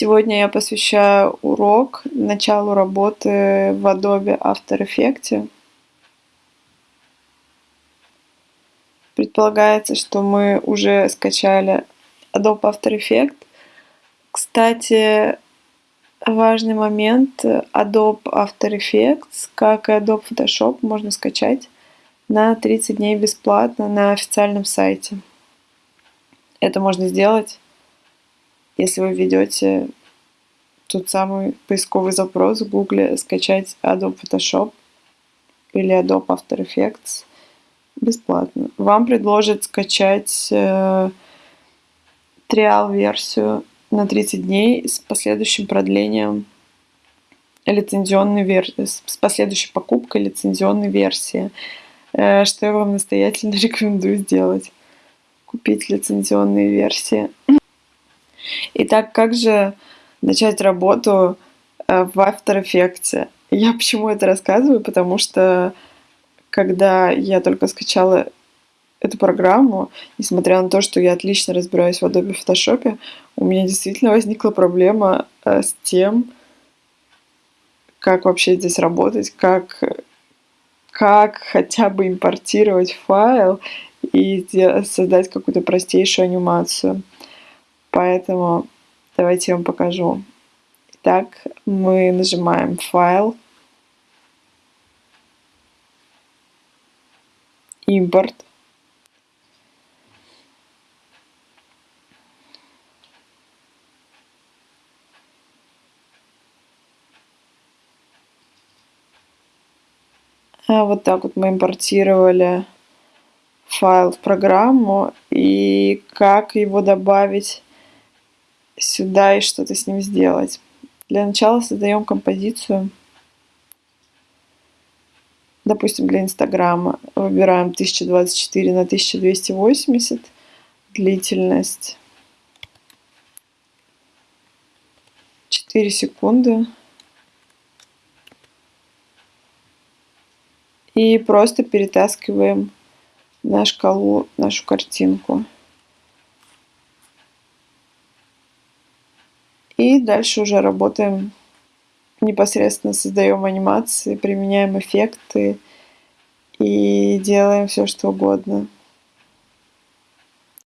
Сегодня я посвящаю урок началу работы в Adobe After Effects. Предполагается, что мы уже скачали Adobe After Effects. Кстати, важный момент. Adobe After Effects, как и Adobe Photoshop, можно скачать на 30 дней бесплатно на официальном сайте. Это можно сделать если вы введете тот самый поисковый запрос в Google скачать Adobe Photoshop или Adobe After Effects бесплатно. Вам предложат скачать э, триал-версию на 30 дней с последующим продлением лицензионной версии, с последующей покупкой лицензионной версии, э, что я вам настоятельно рекомендую сделать. Купить лицензионные версии. Итак, как же начать работу э, в After Effects? Я почему это рассказываю? Потому что когда я только скачала эту программу, несмотря на то, что я отлично разбираюсь в Adobe Photoshop, у меня действительно возникла проблема э, с тем, как вообще здесь работать, как, как хотя бы импортировать файл и создать какую-то простейшую анимацию. Поэтому давайте я вам покажу. Итак, мы нажимаем «Файл», «Импорт». А вот так вот мы импортировали файл в программу и как его добавить сюда и что-то с ним сделать. Для начала создаем композицию. Допустим, для Инстаграма выбираем 1024 на 1280, длительность 4 секунды. И просто перетаскиваем на шкалу нашу картинку. И дальше уже работаем непосредственно, создаем анимации, применяем эффекты и делаем все, что угодно.